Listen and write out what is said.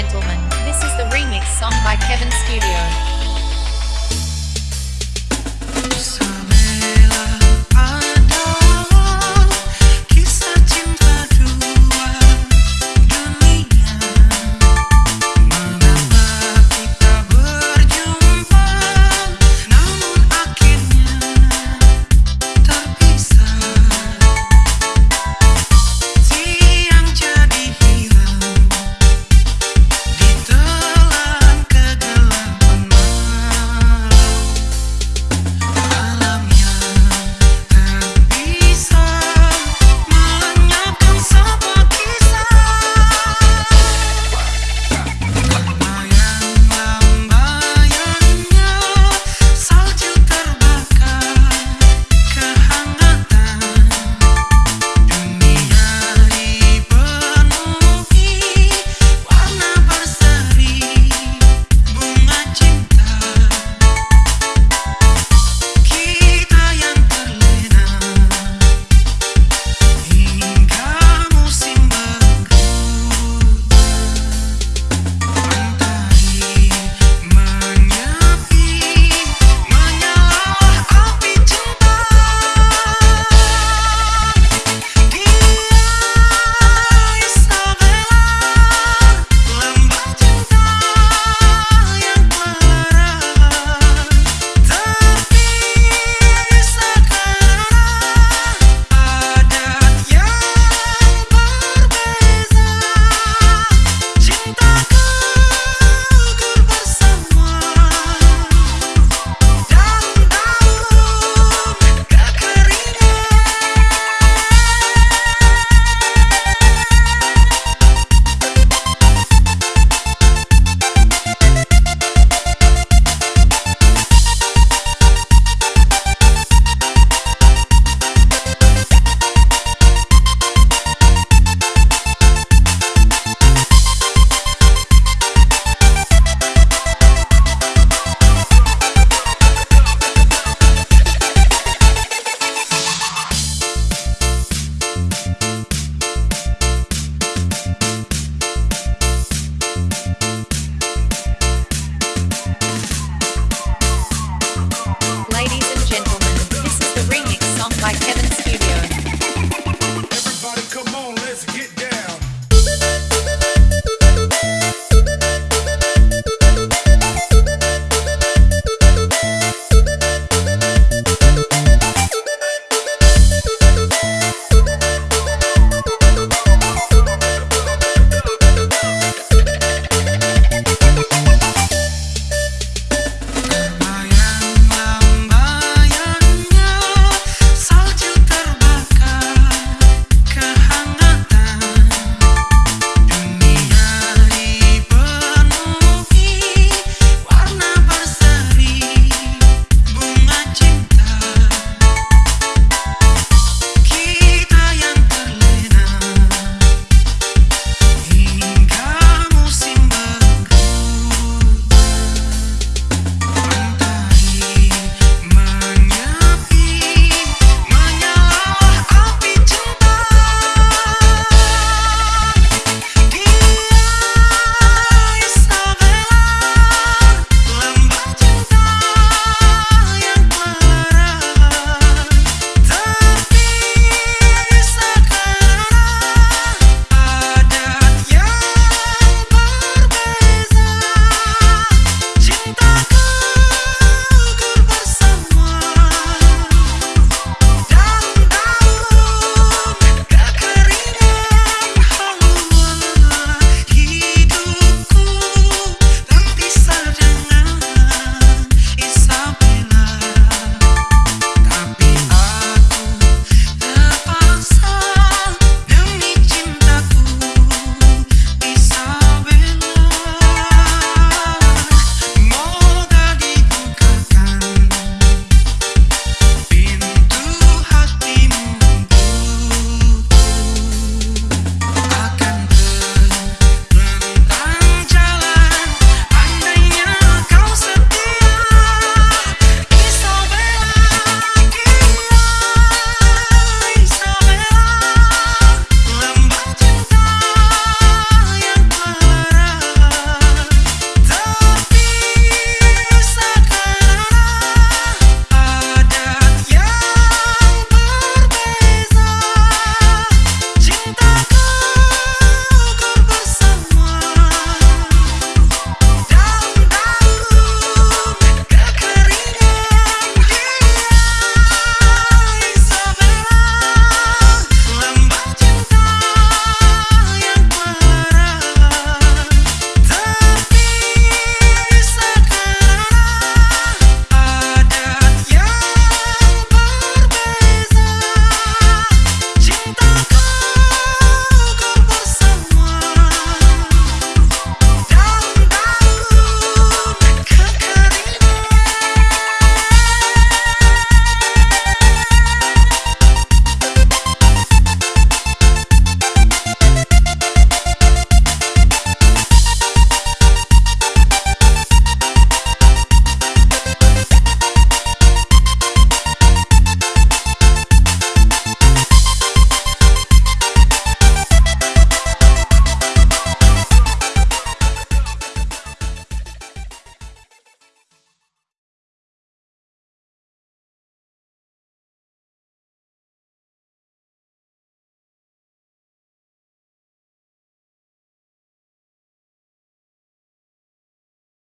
gentlemen, this is the remix song by Kevin Studio.